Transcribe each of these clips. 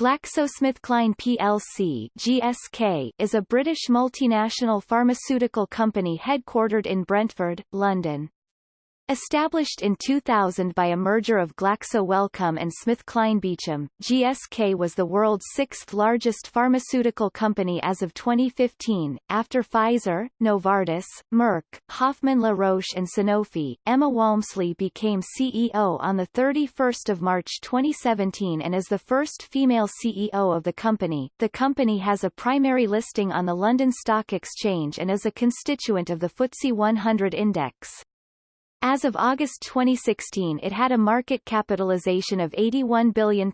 GlaxoSmithKline plc GSK is a British multinational pharmaceutical company headquartered in Brentford, London. Established in 2000 by a merger of Glaxo Wellcome and Smith SmithKline Beecham, GSK was the world's sixth largest pharmaceutical company as of 2015, after Pfizer, Novartis, Merck, Hoffman La Roche and Sanofi. Emma Walmsley became CEO on 31 March 2017 and is the first female CEO of the company. The company has a primary listing on the London Stock Exchange and is a constituent of the FTSE 100 index. As of August 2016 it had a market capitalization of £81 billion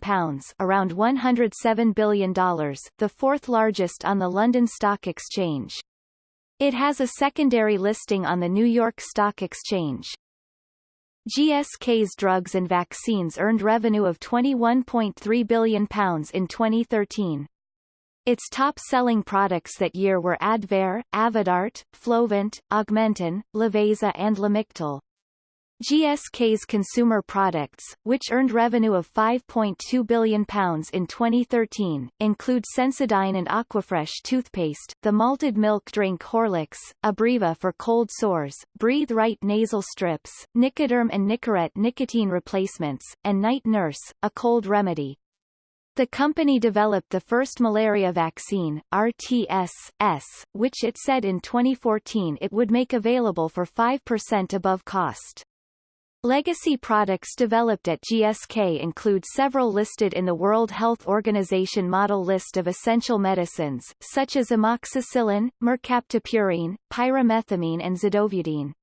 around $107 billion, the fourth largest on the London Stock Exchange. It has a secondary listing on the New York Stock Exchange. GSK's drugs and vaccines earned revenue of £21.3 billion in 2013. Its top-selling products that year were Advair, Avodart, Flovent, Augmentin, Lovaza and Lamictal. GSK's consumer products, which earned revenue of £5.2 billion in 2013, include Sensodyne and Aquafresh toothpaste, the malted milk drink Horlicks, Abreva for cold sores, Breathe Right nasal strips, Nicoderm and Nicorette nicotine replacements, and Night Nurse, a cold remedy. The company developed the first malaria vaccine, RTS-S, which it said in 2014 it would make available for 5% above cost. Legacy products developed at GSK include several listed in the World Health Organization model list of essential medicines, such as amoxicillin, mercaptopurine, pyrimethamine and zidovudine.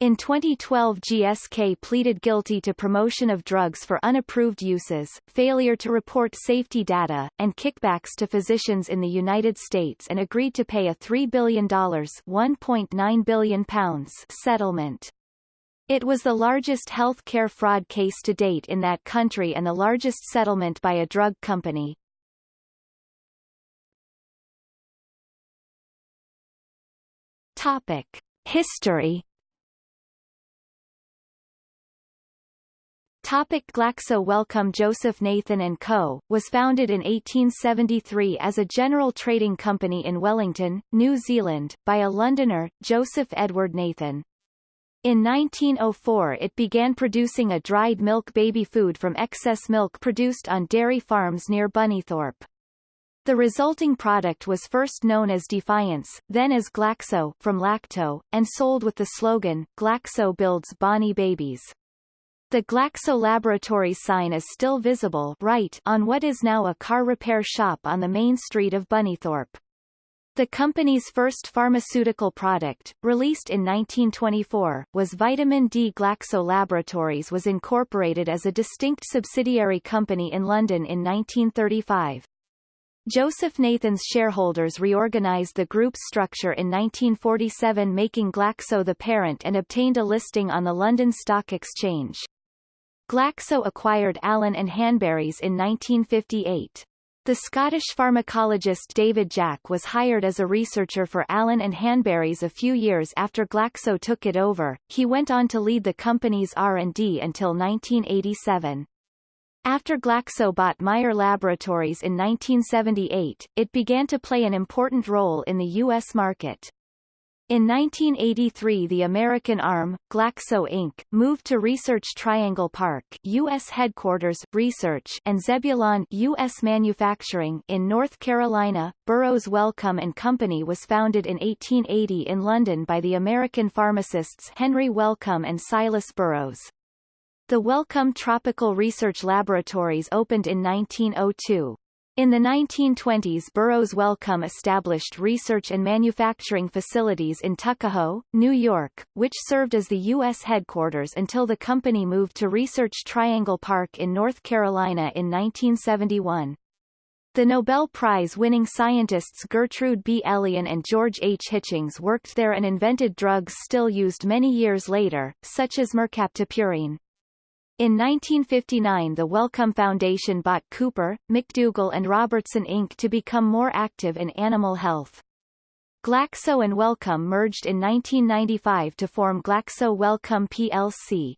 In 2012 GSK pleaded guilty to promotion of drugs for unapproved uses, failure to report safety data, and kickbacks to physicians in the United States and agreed to pay a $3 billion £1.9 billion settlement. It was the largest health care fraud case to date in that country and the largest settlement by a drug company. Topic. History Topic Glaxo Wellcome Joseph Nathan & Co., was founded in 1873 as a general trading company in Wellington, New Zealand, by a Londoner, Joseph Edward Nathan. In 1904 it began producing a dried milk baby food from excess milk produced on dairy farms near Bunnythorpe. The resulting product was first known as Defiance, then as Glaxo from Lacto, and sold with the slogan, Glaxo builds Bonnie babies. The Glaxo laboratory sign is still visible right on what is now a car repair shop on the main street of Bunnythorpe. The company's first pharmaceutical product, released in 1924, was Vitamin D. Glaxo Laboratories was incorporated as a distinct subsidiary company in London in 1935. Joseph Nathan's shareholders reorganized the group's structure in 1947 making Glaxo the parent and obtained a listing on the London Stock Exchange. Glaxo acquired Allen and Hanbury's in 1958. The Scottish pharmacologist David Jack was hired as a researcher for Allen and Hanbury's a few years after Glaxo took it over. He went on to lead the company's R&D until 1987. After Glaxo bought Meyer Laboratories in 1978, it began to play an important role in the U.S. market. In 1983 the American arm, Glaxo Inc., moved to Research Triangle Park U.S. headquarters Research and Zebulon U.S. Manufacturing in North Carolina. Burroughs Wellcome and Company was founded in 1880 in London by the American pharmacists Henry Wellcome and Silas Burroughs. The Wellcome Tropical Research Laboratories opened in 1902. In the 1920s Burroughs Wellcome established research and manufacturing facilities in Tuckahoe, New York, which served as the U.S. headquarters until the company moved to Research Triangle Park in North Carolina in 1971. The Nobel Prize-winning scientists Gertrude B. Elion and George H. Hitchings worked there and invented drugs still used many years later, such as mercaptopurine. In 1959 the Wellcome Foundation bought Cooper, McDougall and Robertson Inc. to become more active in animal health. Glaxo and Wellcome merged in 1995 to form Glaxo Wellcome plc.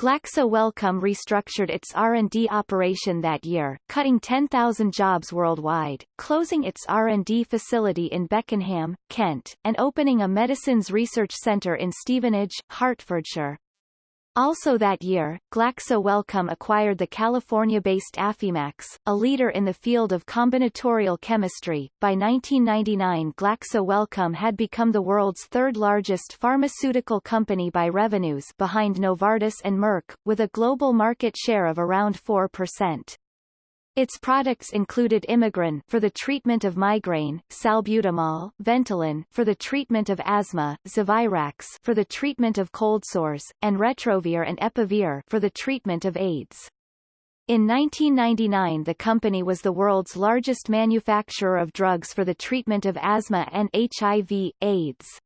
Glaxo Wellcome restructured its R&D operation that year, cutting 10,000 jobs worldwide, closing its R&D facility in Beckenham, Kent, and opening a medicines research centre in Stevenage, Hertfordshire. Also that year, Glaxo Wellcome acquired the California-based Affymax, a leader in the field of combinatorial chemistry. By 1999 Glaxo Wellcome had become the world's third largest pharmaceutical company by revenues behind Novartis and Merck, with a global market share of around 4%. Its products included Imigran for the treatment of migraine, salbutamol, Ventolin for the treatment of asthma, Zovirax for the treatment of cold sores, and Retrovir and Epivir for the treatment of AIDS. In 1999 the company was the world's largest manufacturer of drugs for the treatment of asthma and HIV, AIDS.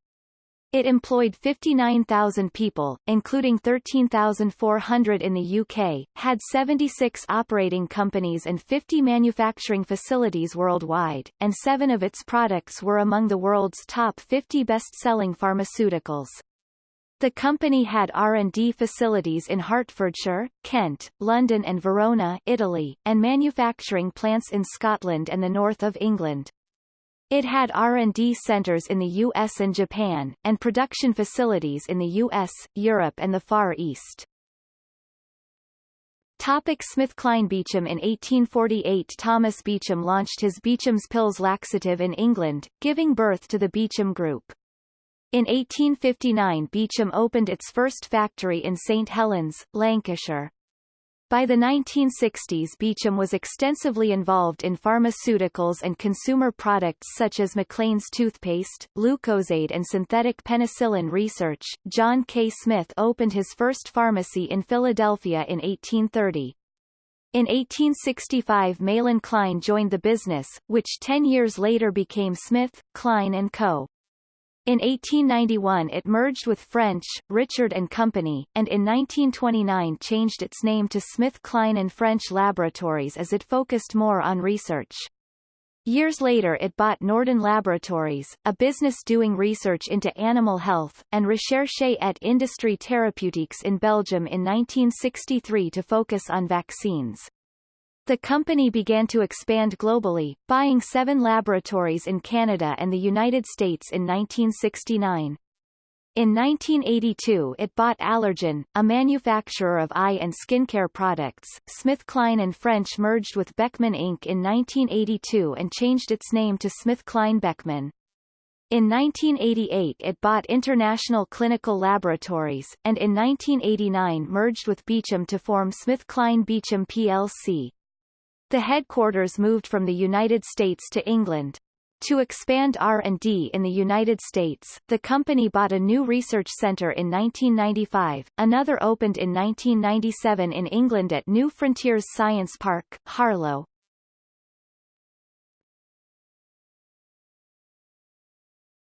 It employed 59,000 people, including 13,400 in the UK, had 76 operating companies and 50 manufacturing facilities worldwide, and seven of its products were among the world's top 50 best-selling pharmaceuticals. The company had R&D facilities in Hertfordshire, Kent, London and Verona, Italy, and manufacturing plants in Scotland and the north of England. It had R&D centers in the US and Japan, and production facilities in the US, Europe and the Far East. Topic SmithKline Beecham In 1848 Thomas Beecham launched his Beecham's Pills laxative in England, giving birth to the Beecham Group. In 1859 Beecham opened its first factory in St Helens, Lancashire. By the 1960s Beecham was extensively involved in pharmaceuticals and consumer products such as Maclean's toothpaste, Lucozade and synthetic penicillin research. John K. Smith opened his first pharmacy in Philadelphia in 1830. In 1865 Mahlon Klein joined the business, which ten years later became Smith, Klein & Co. In 1891 it merged with French, Richard and Company, and in 1929 changed its name to Smith Kline and French Laboratories as it focused more on research. Years later it bought Norden Laboratories, a business doing research into animal health, and Recherche et Industrie Therapeutiques in Belgium in 1963 to focus on vaccines. The company began to expand globally, buying seven laboratories in Canada and the United States in 1969. In 1982 it bought Allergan, a manufacturer of eye and skincare products. SmithKline and French merged with Beckman Inc. in 1982 and changed its name to SmithKline Beckman. In 1988 it bought International Clinical Laboratories, and in 1989 merged with Beecham to form SmithKline Beecham plc. The headquarters moved from the United States to England. To expand R&D in the United States, the company bought a new research center in 1995, another opened in 1997 in England at New Frontiers Science Park, Harlow.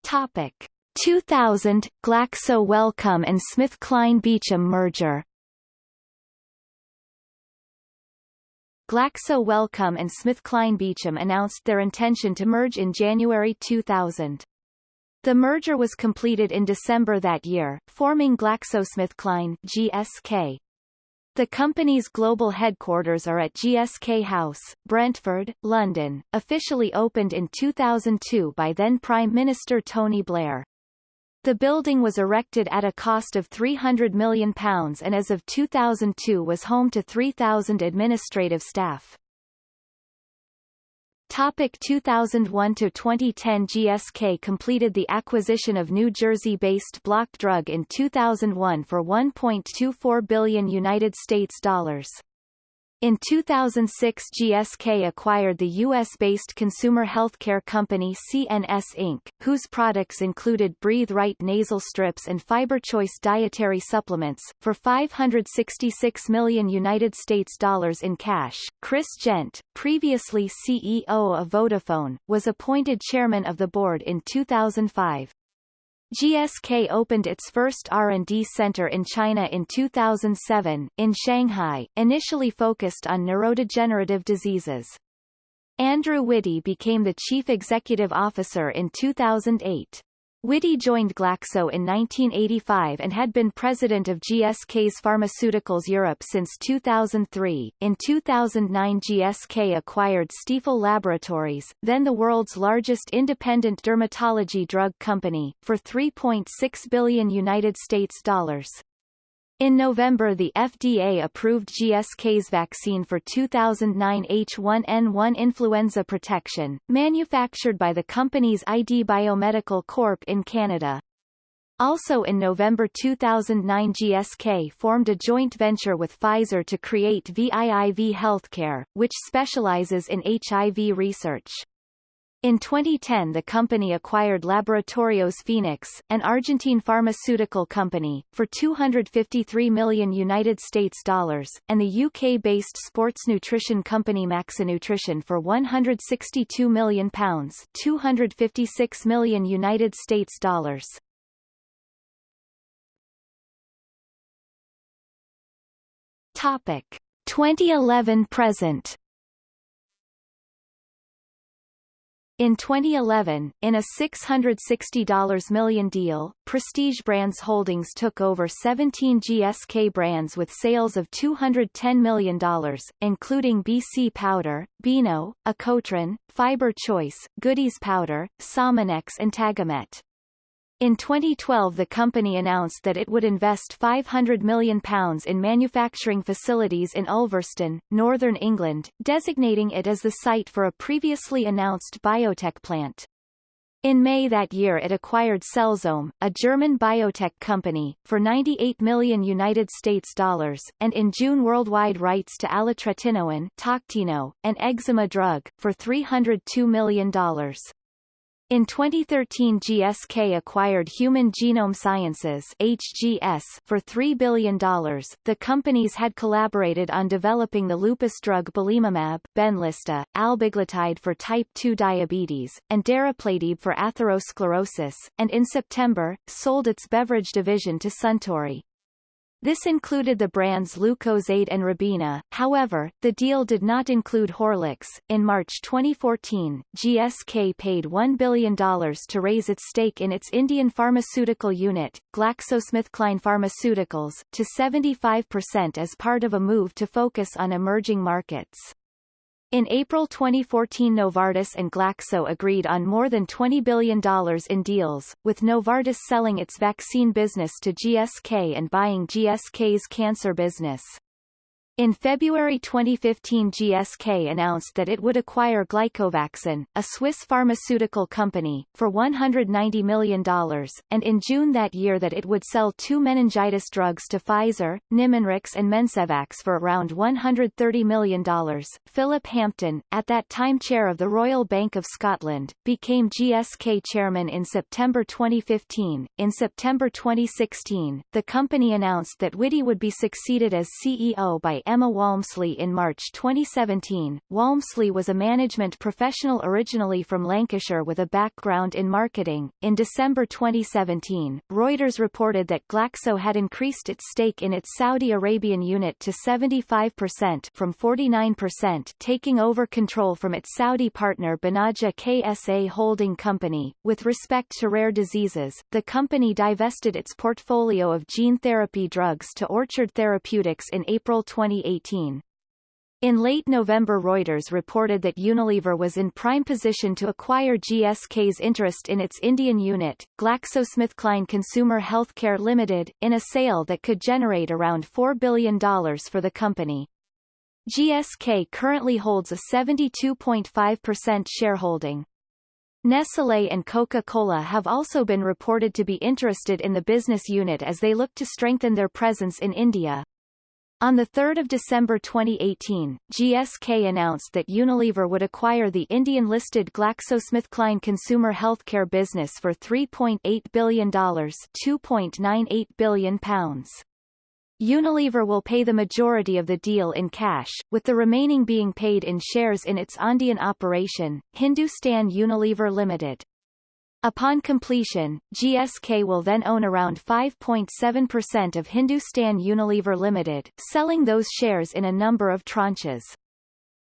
Topic 2000 Glaxo Wellcome and SmithKline Beecham merger Glaxo Wellcome and SmithKline Beecham announced their intention to merge in January 2000. The merger was completed in December that year, forming GlaxoSmithKline GSK. The company's global headquarters are at GSK House, Brentford, London, officially opened in 2002 by then Prime Minister Tony Blair. The building was erected at a cost of £300 million and as of 2002 was home to 3,000 administrative staff. Topic 2001 to 2010 GSK completed the acquisition of New Jersey-based Block Drug in 2001 for 1.24 billion United States dollars. In 2006 GSK acquired the U.S.-based consumer healthcare company CNS Inc., whose products included Breathe Right nasal strips and FiberChoice dietary supplements, for 566 million United States dollars in cash. Chris Gent, previously CEO of Vodafone, was appointed chairman of the board in 2005. GSK opened its first R&D center in China in 2007, in Shanghai, initially focused on neurodegenerative diseases. Andrew Witty became the chief executive officer in 2008. Witty joined Glaxo in 1985 and had been president of GSK's Pharmaceuticals Europe since 2003. In 2009 GSK acquired Stiefel Laboratories, then the world's largest independent dermatology drug company, for 3.6 billion United States dollars. In November the FDA approved GSK's vaccine for 2009 H1N1 influenza protection, manufactured by the company's ID Biomedical Corp in Canada. Also in November 2009 GSK formed a joint venture with Pfizer to create VIIV Healthcare, which specializes in HIV research. In 2010 the company acquired Laboratorios Phoenix, an Argentine pharmaceutical company, for 253 million United States dollars, and the UK-based sports nutrition company Maxinutrition for 162 million pounds, 256 million United States dollars. Topic 2011 present In 2011, in a $660 million deal, Prestige Brands Holdings took over 17 GSK brands with sales of $210 million, including BC Powder, Beano, Ecotrin, Fiber Choice, Goody's Powder, Sominex and Tagamet. In 2012 the company announced that it would invest £500 million in manufacturing facilities in Ulverston, northern England, designating it as the site for a previously announced biotech plant. In May that year it acquired Cellzome, a German biotech company, for 98 million United States dollars, and in June worldwide rights to alitretinoin Toctino, an eczema drug, for $302 million. In 2013 GSK acquired Human Genome Sciences HGS for $3 billion. The companies had collaborated on developing the lupus drug belimumab, Benlysta, albiglutide for type 2 diabetes, and darapladib for atherosclerosis, and in September, sold its beverage division to Suntory. This included the brands Lucozade and Ribena, however, the deal did not include Horlicks. In March 2014, GSK paid $1 billion to raise its stake in its Indian pharmaceutical unit, GlaxoSmithKline Pharmaceuticals, to 75% as part of a move to focus on emerging markets. In April 2014 Novartis and Glaxo agreed on more than $20 billion in deals, with Novartis selling its vaccine business to GSK and buying GSK's cancer business. In February 2015 GSK announced that it would acquire GlycoVaxyn, a Swiss pharmaceutical company, for $190 million, and in June that year that it would sell two meningitis drugs to Pfizer, Nimenrix and Mencevax for around $130 million. Philip Hampton, at that time chair of the Royal Bank of Scotland, became GSK chairman in September 2015. In September 2016, the company announced that Witty would be succeeded as CEO by Emma Walmsley in March 2017. Walmsley was a management professional originally from Lancashire with a background in marketing. In December 2017, Reuters reported that Glaxo had increased its stake in its Saudi Arabian unit to 75% from 49%, taking over control from its Saudi partner Banaja KSA Holding Company. With respect to rare diseases, the company divested its portfolio of gene therapy drugs to Orchard Therapeutics in April 20 2018. In late November Reuters reported that Unilever was in prime position to acquire GSK's interest in its Indian unit, GlaxoSmithKline Consumer Healthcare Limited, in a sale that could generate around $4 billion for the company. GSK currently holds a 72.5% shareholding. Nestlé and Coca-Cola have also been reported to be interested in the business unit as they look to strengthen their presence in India. On 3 December 2018, GSK announced that Unilever would acquire the Indian-listed GlaxoSmithKline consumer healthcare business for $3.8 billion £2.98 billion. Unilever will pay the majority of the deal in cash, with the remaining being paid in shares in its Indian operation, Hindustan Unilever Limited. Upon completion, GSK will then own around 5.7% of Hindustan Unilever Limited, selling those shares in a number of tranches.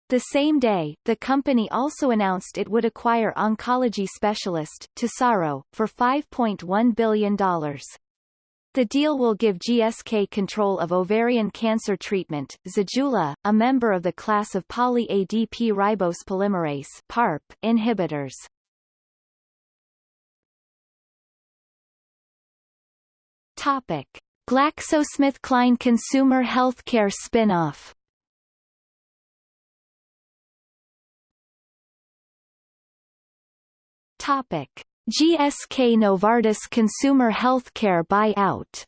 The same day, the company also announced it would acquire oncology specialist, Tesaro, for $5.1 billion. The deal will give GSK control of ovarian cancer treatment. Zejula, a member of the class of poly-ADP ribose polymerase PARP inhibitors. Topic: GlaxoSmithKline Consumer Healthcare spin-off. Topic: GSK Novartis Consumer Healthcare buyout.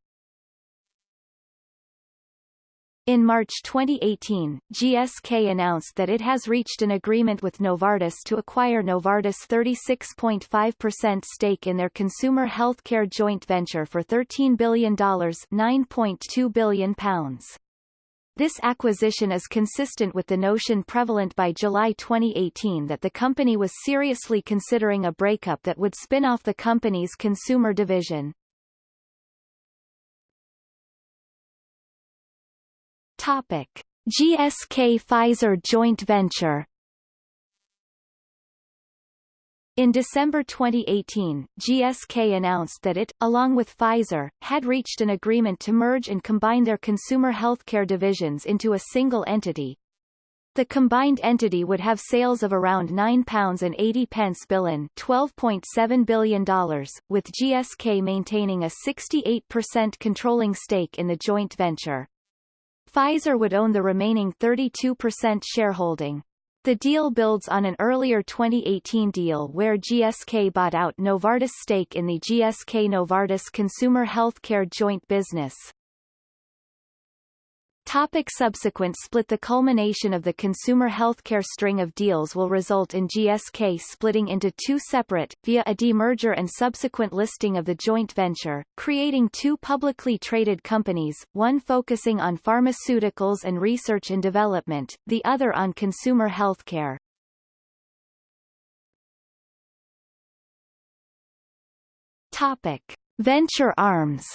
In March 2018, GSK announced that it has reached an agreement with Novartis to acquire Novartis' 36.5% stake in their consumer healthcare joint venture for $13 billion £9.2 billion. This acquisition is consistent with the notion prevalent by July 2018 that the company was seriously considering a breakup that would spin off the company's consumer division. Topic. GSK-Pfizer joint venture In December 2018, GSK announced that it, along with Pfizer, had reached an agreement to merge and combine their consumer healthcare divisions into a single entity. The combined entity would have sales of around £9.80 billion $12.7 billion, with GSK maintaining a 68% controlling stake in the joint venture. Pfizer would own the remaining 32% shareholding. The deal builds on an earlier 2018 deal where GSK bought out Novartis' stake in the GSK-Novartis consumer healthcare joint business. Topic subsequent split The culmination of the consumer healthcare string of deals will result in GSK splitting into two separate, via a demerger and subsequent listing of the joint venture, creating two publicly traded companies, one focusing on pharmaceuticals and research and development, the other on consumer healthcare. Topic. Venture arms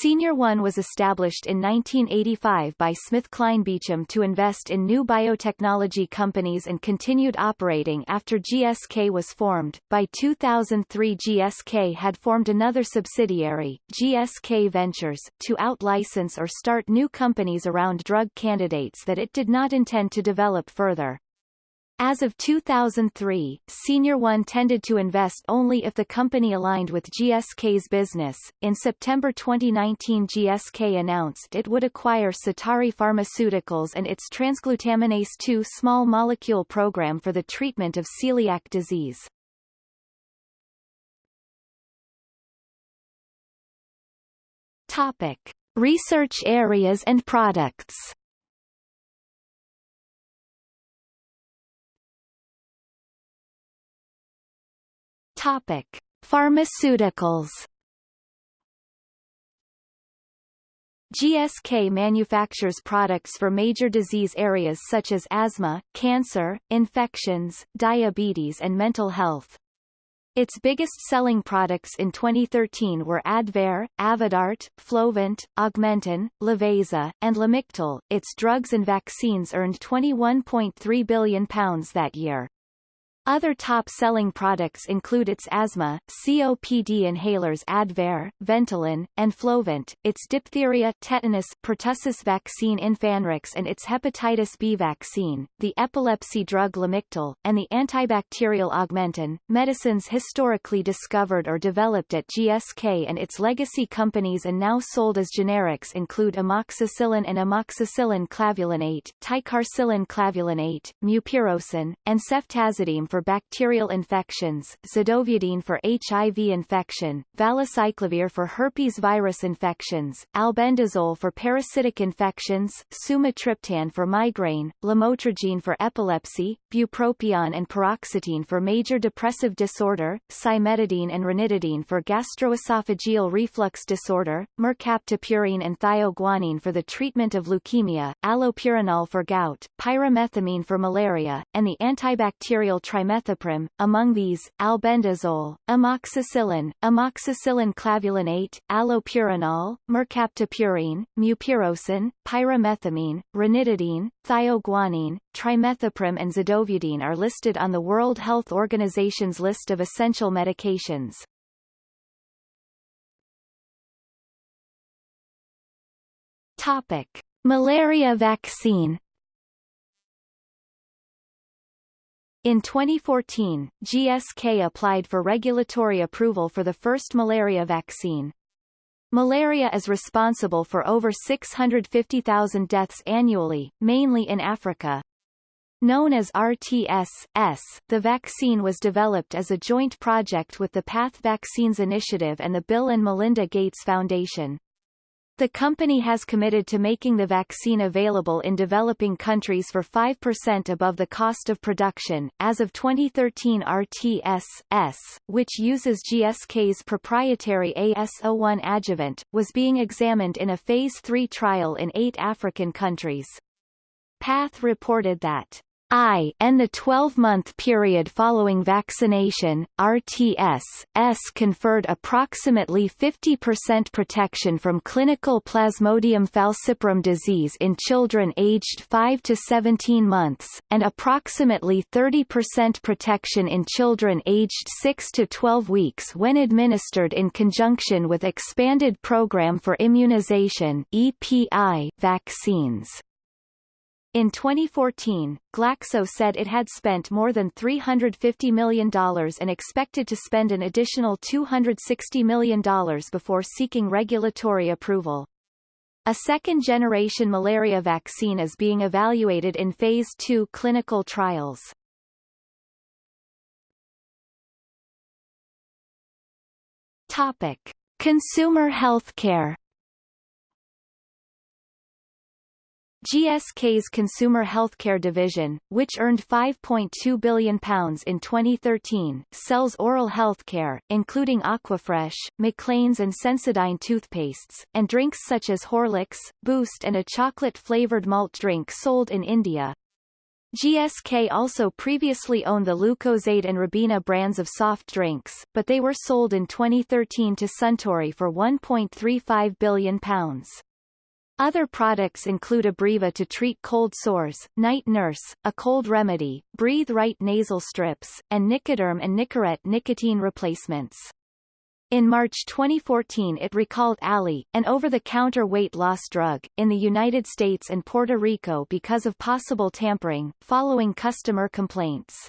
S.R. One was established in 1985 by SmithKline Beecham to invest in new biotechnology companies and continued operating after GSK was formed. By 2003 GSK had formed another subsidiary, GSK Ventures, to out-license or start new companies around drug candidates that it did not intend to develop further. As of 2003, S.R. One tended to invest only if the company aligned with GSK's business. In September 2019, GSK announced it would acquire Sitari Pharmaceuticals and its transglutaminase 2 small molecule program for the treatment of celiac disease. Topic: Research areas and products. Topic: Pharmaceuticals. GSK manufactures products for major disease areas such as asthma, cancer, infections, diabetes and mental health. Its biggest selling products in 2013 were Advair, Avodart, Flovent, Augmentin, Lovaza, and Lamictal. Its drugs and vaccines earned £21.3 billion that year. Other top-selling products include its asthma, COPD inhalers Advair, Ventolin, and Flovent, its diphtheria tetanus pertussis vaccine Infanrix and its hepatitis B vaccine, the epilepsy drug Lamictal, and the antibacterial Augmentin. Medicines historically discovered or developed at GSK and its legacy companies and now sold as generics include amoxicillin and amoxicillin clavulanate, ticarcillin clavulanate, mupirocin, and ceftazidime for for bacterial infections, zidovudine for HIV infection, valacyclovir for herpes virus infections, albendazole for parasitic infections, sumatriptan for migraine, lamotrigine for epilepsy, bupropion and paroxetine for major depressive disorder, cimetidine and ranitidine for gastroesophageal reflux disorder, mercaptopurine and thioguanine for the treatment of leukemia, allopurinol for gout, pyrimethamine for malaria, and the antibacterial trimethoprim trimethoprim, among these, albendazole, amoxicillin, amoxicillin clavulanate, allopurinol, mercaptopurine, mupirocin, pyrimethamine, ranitidine, thioguanine, trimethoprim and zidovudine are listed on the World Health Organization's list of essential medications. Topic. Malaria vaccine In 2014, GSK applied for regulatory approval for the first malaria vaccine. Malaria is responsible for over 650,000 deaths annually, mainly in Africa. Known as RTS-S, the vaccine was developed as a joint project with the Path Vaccines Initiative and the Bill and Melinda Gates Foundation. The company has committed to making the vaccine available in developing countries for 5% above the cost of production. As of 2013 RTS-S, which uses GSK's proprietary AS01 adjuvant, was being examined in a Phase 3 trial in eight African countries. PATH reported that I and the 12-month period following vaccination, RTS-S conferred approximately 50% protection from clinical Plasmodium falciparum disease in children aged 5 to 17 months, and approximately 30% protection in children aged 6 to 12 weeks when administered in conjunction with Expanded Program for Immunization EPI vaccines. In 2014, Glaxo said it had spent more than $350 million and expected to spend an additional $260 million before seeking regulatory approval. A second-generation malaria vaccine is being evaluated in Phase 2 clinical trials. Topic. Consumer healthcare GSK's consumer healthcare division, which earned £5.2 billion in 2013, sells oral healthcare, including Aquafresh, Maclean's and Sensodyne toothpastes, and drinks such as Horlicks, Boost and a chocolate-flavored malt drink sold in India. GSK also previously owned the Lucozade and Ribena brands of soft drinks, but they were sold in 2013 to Suntory for £1.35 billion. Other products include Abreva to treat cold sores, Night Nurse, a cold remedy, Breathe Right nasal strips, and Nicoderm and Nicorette nicotine replacements. In March 2014 it recalled Alli, an over-the-counter weight loss drug, in the United States and Puerto Rico because of possible tampering, following customer complaints.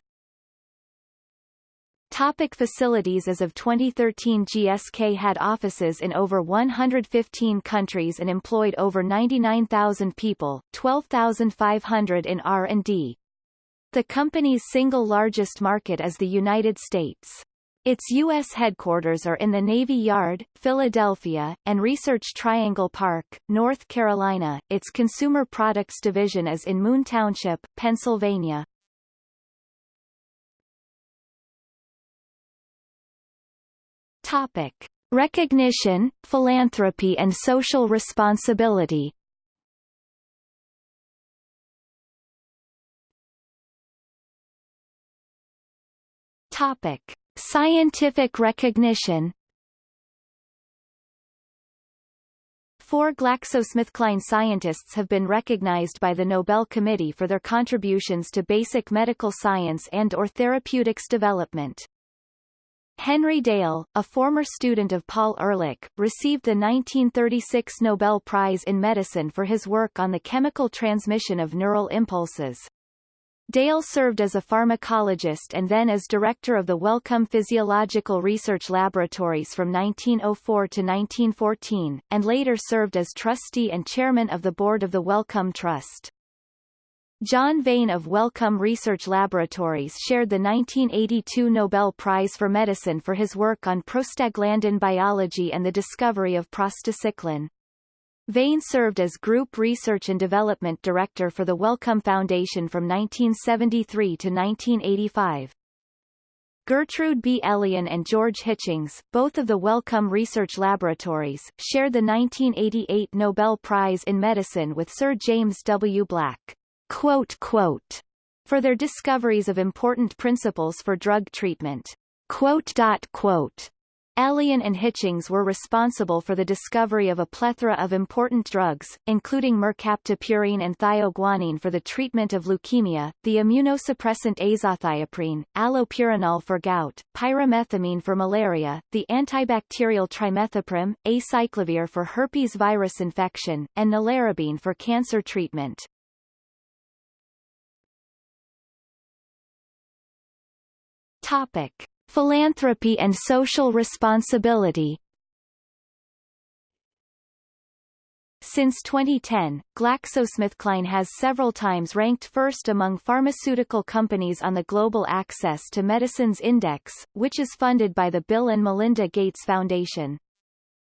Topic facilities As of 2013 GSK had offices in over 115 countries and employed over 99,000 people, 12,500 in R&D. The company's single largest market is the United States. Its U.S. headquarters are in the Navy Yard, Philadelphia, and Research Triangle Park, North Carolina. Its consumer products division is in Moon Township, Pennsylvania. Topic. Recognition, philanthropy and social responsibility Topic. Scientific recognition Four GlaxoSmithKline scientists have been recognized by the Nobel Committee for their contributions to basic medical science and or therapeutics development. Henry Dale, a former student of Paul Ehrlich, received the 1936 Nobel Prize in Medicine for his work on the chemical transmission of neural impulses. Dale served as a pharmacologist and then as director of the Wellcome Physiological Research Laboratories from 1904 to 1914, and later served as trustee and chairman of the board of the Wellcome Trust. John Vane of Wellcome Research Laboratories shared the 1982 Nobel Prize for Medicine for his work on prostaglandin biology and the discovery of prostacyclin. Vane served as Group Research and Development Director for the Wellcome Foundation from 1973 to 1985. Gertrude B. Elion and George Hitchings, both of the Wellcome Research Laboratories, shared the 1988 Nobel Prize in Medicine with Sir James W. Black. Quote, quote, for their discoveries of important principles for drug treatment. Quote, dot, quote, Elion and Hitchings were responsible for the discovery of a plethora of important drugs, including mercaptopurine and thioguanine for the treatment of leukemia, the immunosuppressant azathioprine, allopurinol for gout, pyrimethamine for malaria, the antibacterial trimethoprim, acyclovir for herpes virus infection, and nelarabine for cancer treatment. Topic. Philanthropy and social responsibility Since 2010, GlaxoSmithKline has several times ranked first among pharmaceutical companies on the Global Access to Medicines Index, which is funded by the Bill and Melinda Gates Foundation.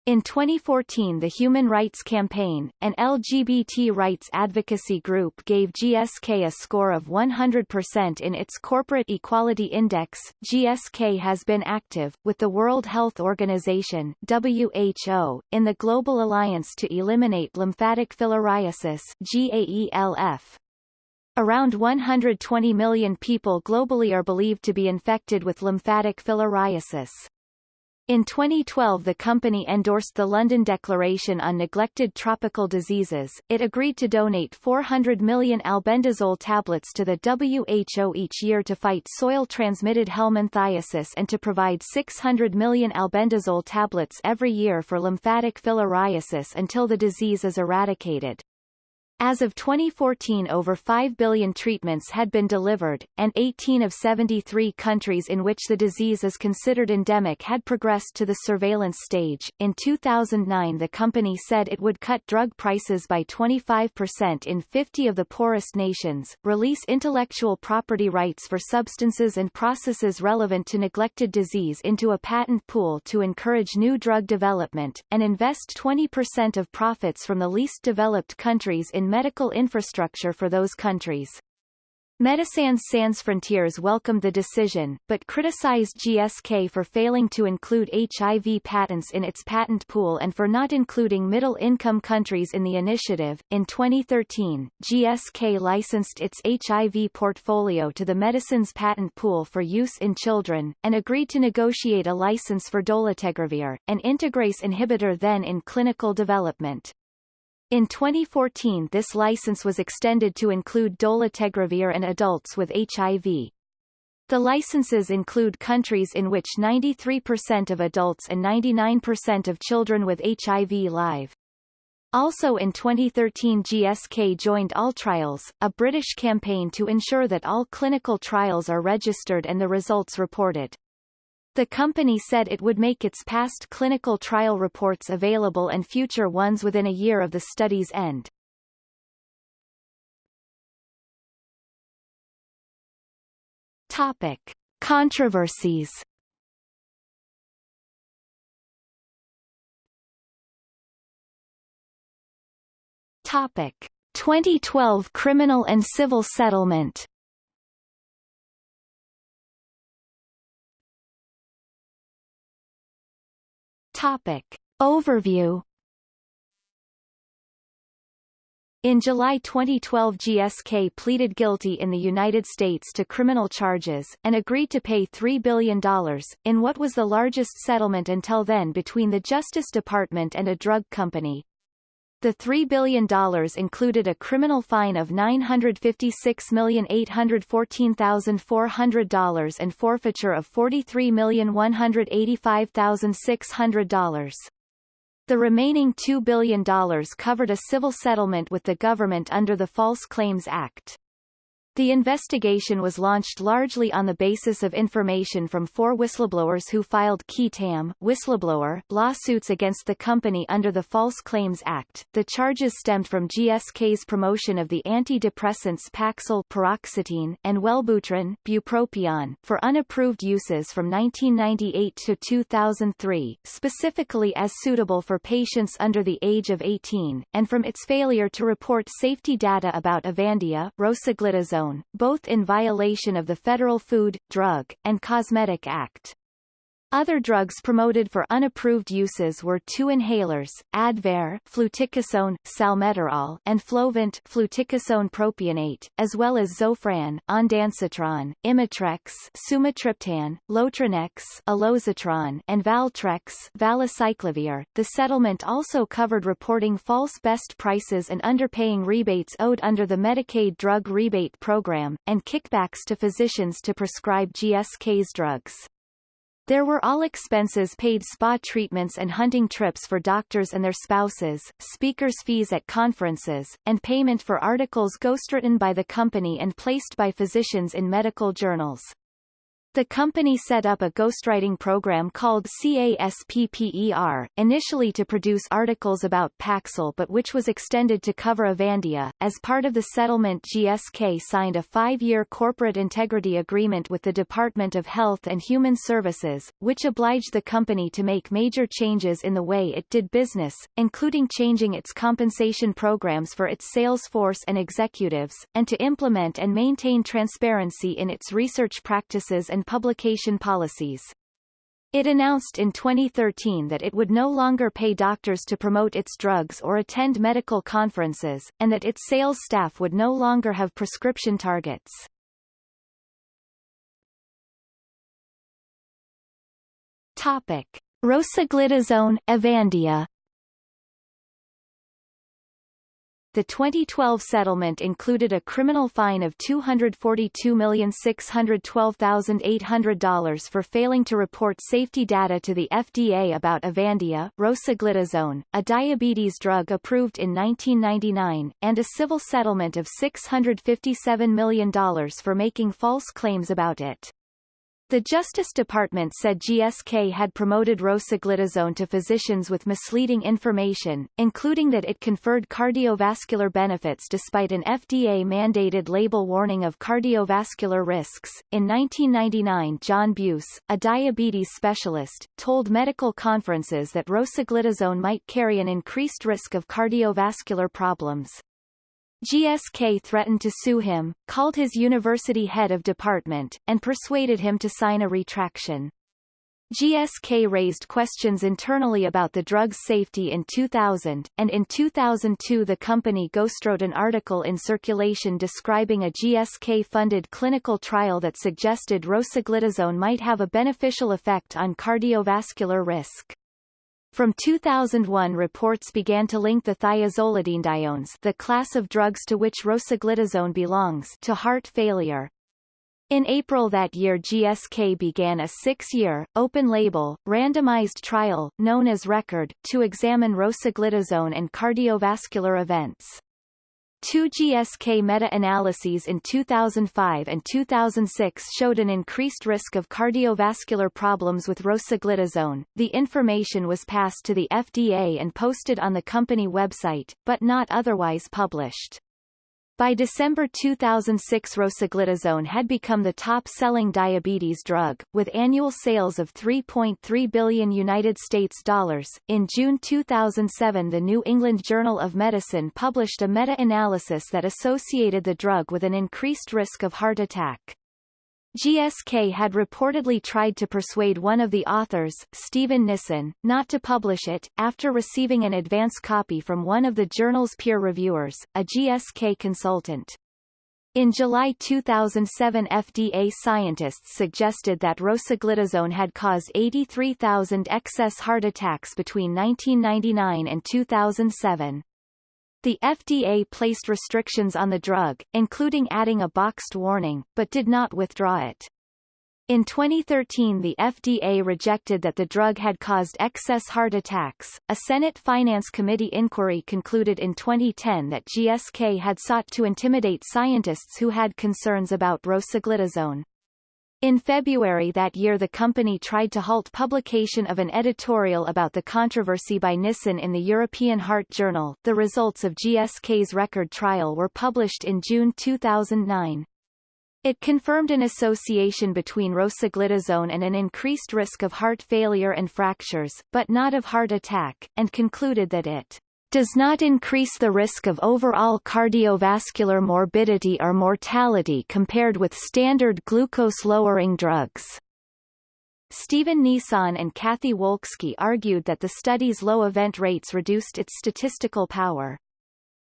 In 2014 the Human Rights Campaign, an LGBT rights advocacy group gave GSK a score of 100% in its Corporate Equality Index. GSK has been active, with the World Health Organization WHO, in the Global Alliance to Eliminate Lymphatic Filariasis GAELF. Around 120 million people globally are believed to be infected with lymphatic filariasis. In 2012 the company endorsed the London Declaration on Neglected Tropical Diseases. It agreed to donate 400 million albendazole tablets to the WHO each year to fight soil-transmitted helminthiasis and to provide 600 million albendazole tablets every year for lymphatic filariasis until the disease is eradicated. As of 2014 over 5 billion treatments had been delivered, and 18 of 73 countries in which the disease is considered endemic had progressed to the surveillance stage. In 2009 the company said it would cut drug prices by 25% in 50 of the poorest nations, release intellectual property rights for substances and processes relevant to neglected disease into a patent pool to encourage new drug development, and invest 20% of profits from the least developed countries in medical infrastructure for those countries. Médecins Sans Frontières welcomed the decision, but criticized GSK for failing to include HIV patents in its patent pool and for not including middle-income countries in the initiative. In 2013, GSK licensed its HIV portfolio to the Medicines Patent Pool for use in children, and agreed to negotiate a license for dolutegravir, an integrase inhibitor then in clinical development. In 2014 this license was extended to include dolutegravir and adults with HIV. The licenses include countries in which 93% of adults and 99% of children with HIV live. Also in 2013 GSK joined All Trials, a British campaign to ensure that all clinical trials are registered and the results reported. The company said it would make its past clinical trial reports available and future ones within a year of the study's end. Topic. Controversies Topic. 2012 criminal and civil settlement Topic. Overview In July 2012 GSK pleaded guilty in the United States to criminal charges, and agreed to pay $3 billion, in what was the largest settlement until then between the Justice Department and a drug company. The $3 billion included a criminal fine of $956,814,400 and forfeiture of $43,185,600. The remaining $2 billion covered a civil settlement with the government under the False Claims Act. The investigation was launched largely on the basis of information from four whistleblowers who filed qui tam whistleblower lawsuits against the company under the False Claims Act. The charges stemmed from GSK's promotion of the antidepressants Paxil paroxetine and Wellbutrin bupropion for unapproved uses from 1998 to 2003, specifically as suitable for patients under the age of 18, and from its failure to report safety data about Avandia, rosiglitazone both in violation of the Federal Food, Drug, and Cosmetic Act. Other drugs promoted for unapproved uses were two inhalers, Advair fluticasone, salmeterol, and Flovent fluticasone propionate, as well as Zofran, ondansetron, Imitrex sumatriptan, Lotronex alosetron, and Valtrex valacyclovir. The settlement also covered reporting false best prices and underpaying rebates owed under the Medicaid drug rebate program, and kickbacks to physicians to prescribe GSK's drugs. There were all expenses paid spa treatments and hunting trips for doctors and their spouses, speakers' fees at conferences, and payment for articles ghostwritten by the company and placed by physicians in medical journals. The company set up a ghostwriting program called CASPPER, initially to produce articles about Paxil but which was extended to cover Avandia. As part of the settlement GSK signed a five-year corporate integrity agreement with the Department of Health and Human Services, which obliged the company to make major changes in the way it did business, including changing its compensation programs for its sales force and executives, and to implement and maintain transparency in its research practices and publication policies. It announced in 2013 that it would no longer pay doctors to promote its drugs or attend medical conferences, and that its sales staff would no longer have prescription targets. Topic. Rosiglitazone, Avandia The 2012 settlement included a criminal fine of $242,612,800 for failing to report safety data to the FDA about Avandia, rosiglitazone, a diabetes drug approved in 1999, and a civil settlement of $657 million for making false claims about it. The Justice Department said GSK had promoted rosiglitazone to physicians with misleading information, including that it conferred cardiovascular benefits despite an FDA-mandated label warning of cardiovascular risks. In 1999 John Buse, a diabetes specialist, told medical conferences that rosiglitazone might carry an increased risk of cardiovascular problems. GSK threatened to sue him, called his university head of department, and persuaded him to sign a retraction. GSK raised questions internally about the drug's safety in 2000, and in 2002 the company ghostwrote an article in circulation describing a GSK-funded clinical trial that suggested rosiglitazone might have a beneficial effect on cardiovascular risk. From 2001 reports began to link the thiazolidinediones the class of drugs to which rosiglitazone belongs to heart failure. In April that year GSK began a six-year, open-label, randomized trial, known as RECORD, to examine rosiglitazone and cardiovascular events. Two GSK meta-analyses in 2005 and 2006 showed an increased risk of cardiovascular problems with rosiglitazone. The information was passed to the FDA and posted on the company website, but not otherwise published. By December 2006 rosiglitazone had become the top-selling diabetes drug, with annual sales of 3.3 billion United States dollars. In June 2007 the New England Journal of Medicine published a meta-analysis that associated the drug with an increased risk of heart attack. GSK had reportedly tried to persuade one of the authors, Stephen Nissen, not to publish it, after receiving an advance copy from one of the journal's peer reviewers, a GSK consultant. In July 2007 FDA scientists suggested that rosiglitazone had caused 83,000 excess heart attacks between 1999 and 2007. The FDA placed restrictions on the drug, including adding a boxed warning, but did not withdraw it. In 2013 the FDA rejected that the drug had caused excess heart attacks. A Senate Finance Committee inquiry concluded in 2010 that GSK had sought to intimidate scientists who had concerns about rosiglitazone. In February that year the company tried to halt publication of an editorial about the controversy by Nissen in the European Heart Journal. The results of GSK's record trial were published in June 2009. It confirmed an association between rosiglitazone and an increased risk of heart failure and fractures, but not of heart attack, and concluded that it does not increase the risk of overall cardiovascular morbidity or mortality compared with standard glucose-lowering drugs. Stephen Nissen and Kathy Wolski argued that the study's low event rates reduced its statistical power.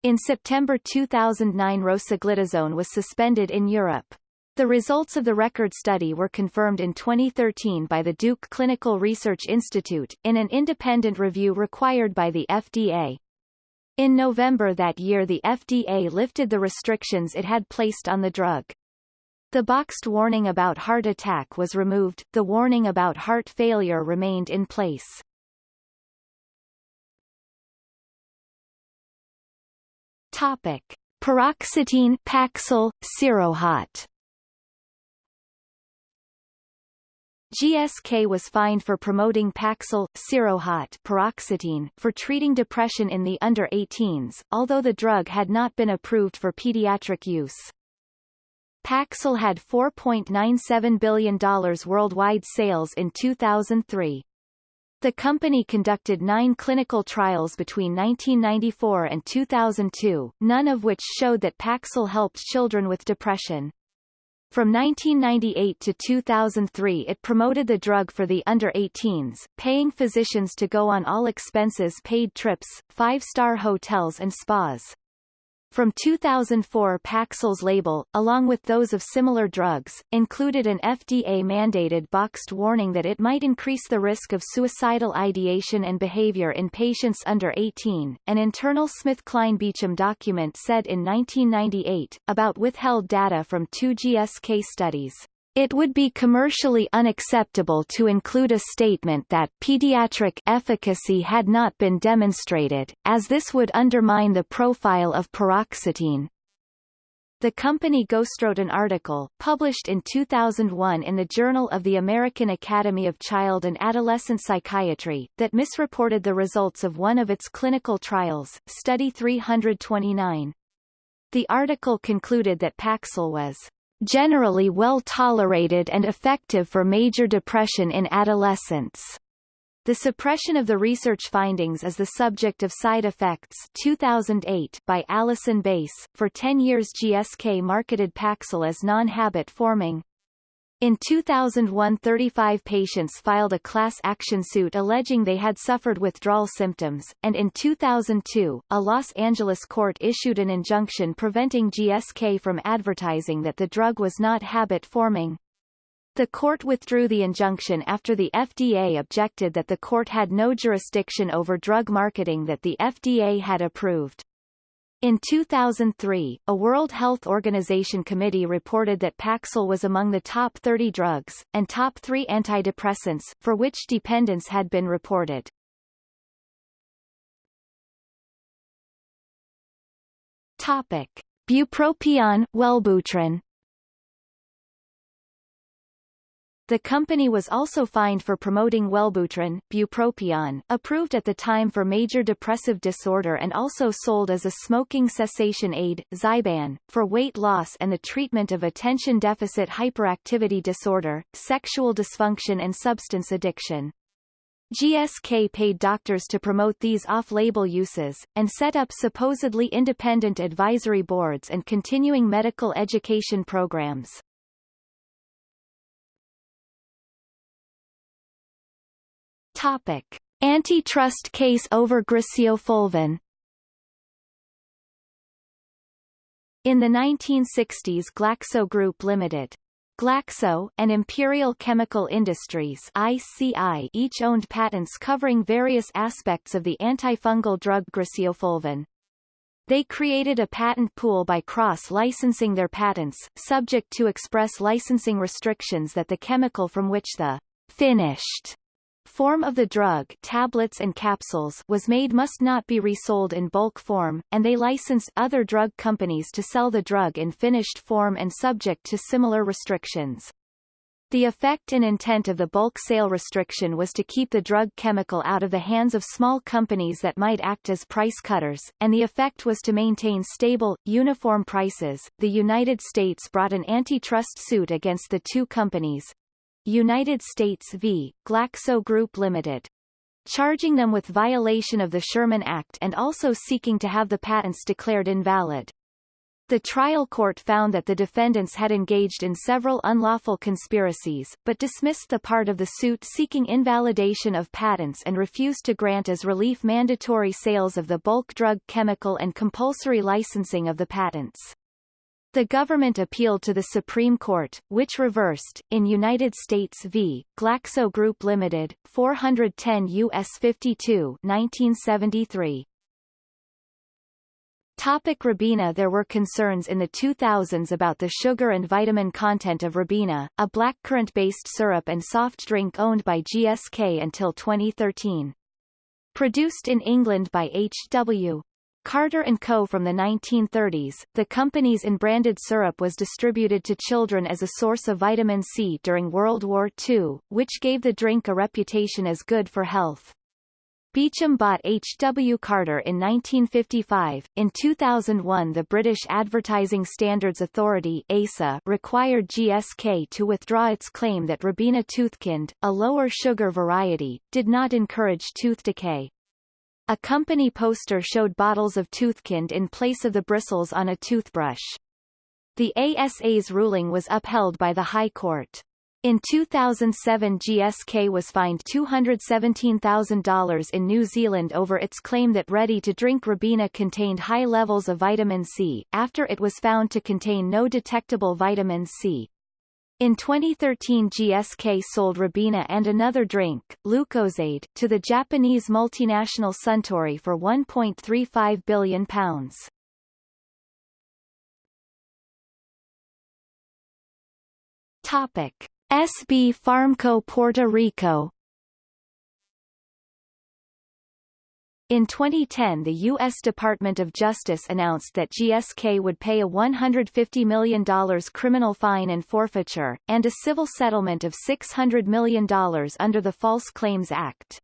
In September 2009 rosiglitazone was suspended in Europe. The results of the record study were confirmed in 2013 by the Duke Clinical Research Institute, in an independent review required by the FDA. In November that year the FDA lifted the restrictions it had placed on the drug. The boxed warning about heart attack was removed, the warning about heart failure remained in place. Topic. Paroxetine Paxil, Seroxat GSK was fined for promoting Paxil, Seroxat paroxetine for treating depression in the under-18s, although the drug had not been approved for pediatric use. Paxil had $4.97 billion worldwide sales in 2003. The company conducted nine clinical trials between 1994 and 2002, none of which showed that Paxil helped children with depression. From 1998 to 2003 it promoted the drug for the under-18s, paying physicians to go on all expenses paid trips, five-star hotels and spas. From 2004 Paxil's label, along with those of similar drugs, included an FDA-mandated boxed warning that it might increase the risk of suicidal ideation and behavior in patients under 18. An internal SmithKline Beecham document said in 1998, about withheld data from two GSK studies, it would be commercially unacceptable to include a statement that pediatric efficacy had not been demonstrated, as this would undermine the profile of paroxetine. The company ghostwrote an article, published in 2001 in the Journal of the American Academy of Child and Adolescent Psychiatry, that misreported the results of one of its clinical trials, Study 329. The article concluded that Paxil was generally well tolerated and effective for major depression in adolescents. The suppression of the research findings is the subject of Side Effects 2008 by Allison Bass. For 10 years GSK marketed Paxil as non-habit forming, in 2001 35 patients filed a class action suit alleging they had suffered withdrawal symptoms, and in 2002, a Los Angeles court issued an injunction preventing GSK from advertising that the drug was not habit-forming. The court withdrew the injunction after the FDA objected that the court had no jurisdiction over drug marketing that the FDA had approved. In 2003, a World Health Organization committee reported that Paxil was among the top 30 drugs, and top 3 antidepressants, for which dependence had been reported. Topic. Bupropion, Wellbutrin The company was also fined for promoting Wellbutrin, bupropion, approved at the time for major depressive disorder and also sold as a smoking cessation aid, Zyban, for weight loss and the treatment of attention deficit hyperactivity disorder, sexual dysfunction and substance addiction. GSK paid doctors to promote these off-label uses, and set up supposedly independent advisory boards and continuing medical education programs. Topic: Antitrust case over Griseofulvin. In the 1960s Glaxo Group Limited, Glaxo, and Imperial Chemical Industries ICI each owned patents covering various aspects of the antifungal drug Griseofulvin. They created a patent pool by cross-licensing their patents, subject to express licensing restrictions that the chemical from which the finished form of the drug tablets and capsules was made must not be resold in bulk form, and they licensed other drug companies to sell the drug in finished form and subject to similar restrictions. The effect and intent of the bulk sale restriction was to keep the drug chemical out of the hands of small companies that might act as price cutters, and the effect was to maintain stable, uniform prices. The United States brought an antitrust suit against the two companies, United States v. Glaxo Group Limited charging them with violation of the Sherman Act and also seeking to have the patents declared invalid. The trial court found that the defendants had engaged in several unlawful conspiracies, but dismissed the part of the suit seeking invalidation of patents and refused to grant as relief mandatory sales of the bulk drug chemical and compulsory licensing of the patents. The government appealed to the Supreme Court, which reversed, in United States v. Glaxo Group Limited, 410 U.S. 52 1973. Topic Ribena There were concerns in the 2000s about the sugar and vitamin content of Ribena, a blackcurrant-based syrup and soft drink owned by GSK until 2013. Produced in England by H.W. Carter & Co. from the 1930s, the company's in-branded syrup was distributed to children as a source of vitamin C during World War II, which gave the drink a reputation as good for health. Beecham bought H. W. Carter in 1955. In 2001 the British Advertising Standards Authority ASA required GSK to withdraw its claim that Ribena Toothkind, a lower sugar variety, did not encourage tooth decay. A company poster showed bottles of Toothkind in place of the bristles on a toothbrush. The ASA's ruling was upheld by the High Court. In 2007 GSK was fined $217,000 in New Zealand over its claim that ready-to-drink Ribena contained high levels of vitamin C, after it was found to contain no detectable vitamin C. In 2013 GSK sold Ribena and another drink, Lucozade, to the Japanese multinational Suntory for £1.35 billion. Topic. SB Pharmco Puerto Rico In 2010 the U.S. Department of Justice announced that GSK would pay a $150 million criminal fine and forfeiture, and a civil settlement of $600 million under the False Claims Act.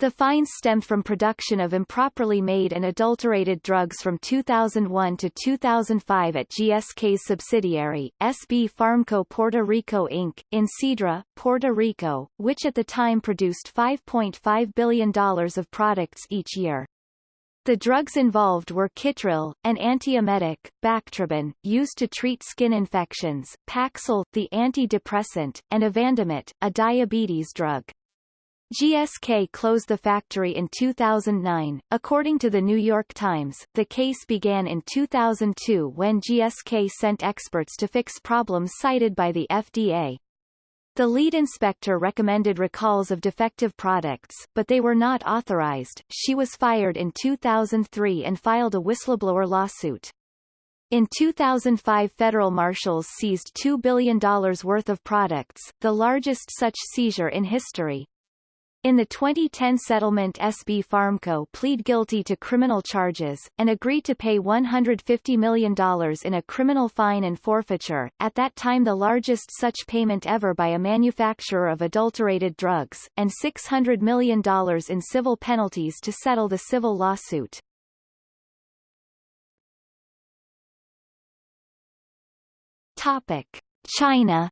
The fines stemmed from production of improperly made and adulterated drugs from 2001 to 2005 at GSK's subsidiary, SB Pharmco Puerto Rico Inc., in Cidra, Puerto Rico, which at the time produced $5.5 billion of products each year. The drugs involved were Kytril, an antiemetic, Bactroban, used to treat skin infections, Paxil, the antidepressant, and Avandamet, a diabetes drug. GSK closed the factory in 2009. According to the New York Times, the case began in 2002 when GSK sent experts to fix problems cited by the FDA. The lead inspector recommended recalls of defective products, but they were not authorized. She was fired in 2003 and filed a whistleblower lawsuit. In 2005 federal marshals seized $2 billion worth of products, the largest such seizure in history. In the 2010 settlement SB Pharmco plead guilty to criminal charges, and agreed to pay $150 million in a criminal fine and forfeiture, at that time the largest such payment ever by a manufacturer of adulterated drugs, and $600 million in civil penalties to settle the civil lawsuit. Topic. China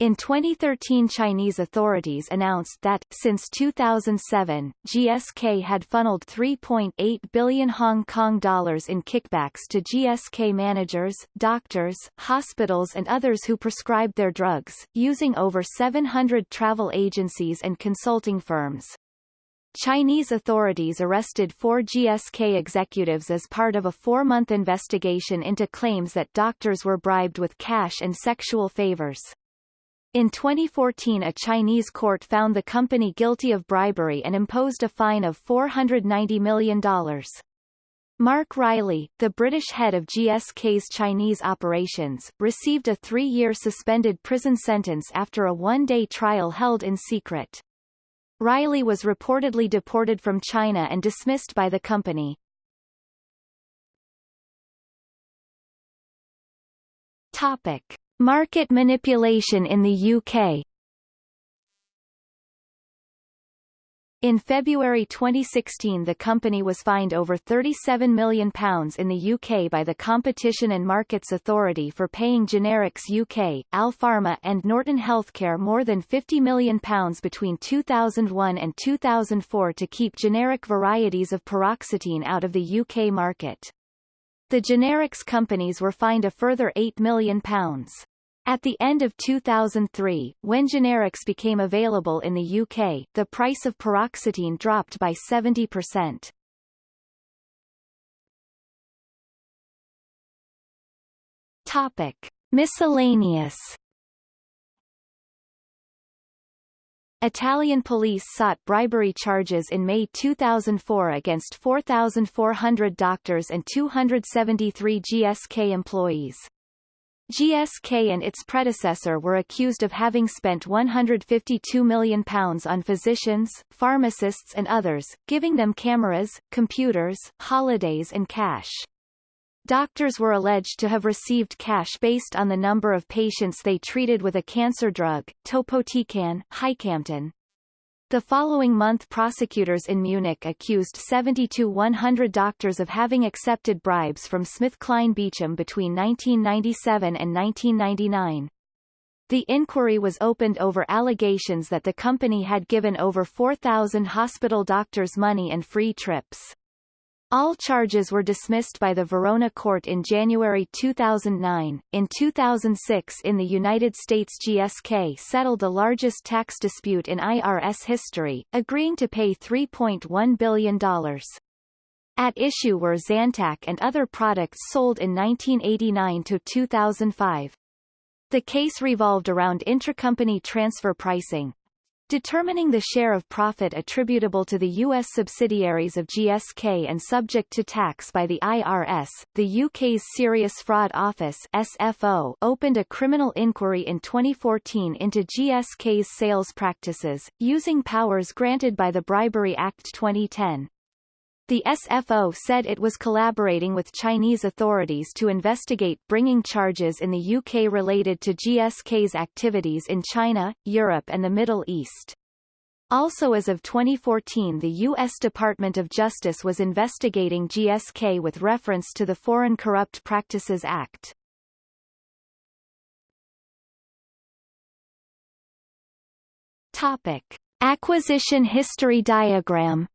In 2013 Chinese authorities announced that, since 2007, GSK had funneled 3.8 billion Hong Kong dollars in kickbacks to GSK managers, doctors, hospitals and others who prescribed their drugs, using over 700 travel agencies and consulting firms. Chinese authorities arrested four GSK executives as part of a four-month investigation into claims that doctors were bribed with cash and sexual favors. In 2014 a Chinese court found the company guilty of bribery and imposed a fine of $490 million. Mark Reilly, the British head of GSK's Chinese operations, received a three-year suspended prison sentence after a one-day trial held in secret. Reilly was reportedly deported from China and dismissed by the company. Topic. Market manipulation in the UK In February 2016 the company was fined over £37 million in the UK by the Competition and Markets Authority for paying Generics UK, Alpharma and Norton Healthcare more than £50 million between 2001 and 2004 to keep generic varieties of paroxetine out of the UK market. The generics companies were fined a further £8 million. At the end of 2003, when generics became available in the UK, the price of paroxetine dropped by 70%. Topic. Miscellaneous Italian police sought bribery charges in May 2004 against 4,400 doctors and 273 GSK employees. GSK and its predecessor were accused of having spent £152 million on physicians, pharmacists and others, giving them cameras, computers, holidays and cash. Doctors were alleged to have received cash based on the number of patients they treated with a cancer drug, topotecan, Hycamtin. The following month prosecutors in Munich accused 70-100 doctors of having accepted bribes from SmithKline Beecham between 1997 and 1999. The inquiry was opened over allegations that the company had given over 4,000 hospital doctors money and free trips. All charges were dismissed by the Verona court in January 2009. In 2006 in the United States GSK settled the largest tax dispute in IRS history, agreeing to pay $3.1 billion. At issue were Zantac and other products sold in 1989 to 2005. The case revolved around intercompany transfer pricing, Determining the share of profit attributable to the U.S. subsidiaries of GSK and subject to tax by the IRS, the UK's Serious Fraud Office SFO opened a criminal inquiry in 2014 into GSK's sales practices, using powers granted by the Bribery Act 2010. The SFO said it was collaborating with Chinese authorities to investigate bringing charges in the UK related to GSK's activities in China, Europe and the Middle East. Also as of 2014 the U.S. Department of Justice was investigating GSK with reference to the Foreign Corrupt Practices Act. Topic. Acquisition history diagram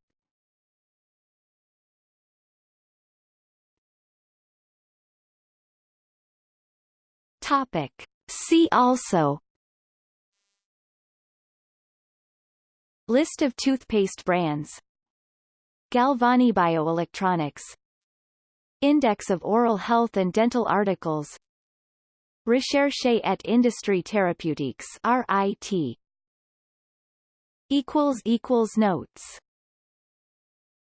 Topic. See also. List of toothpaste brands. Galvani Bioelectronics. Index of oral health and dental articles. Recherche et industrie thérapeutique RIT notes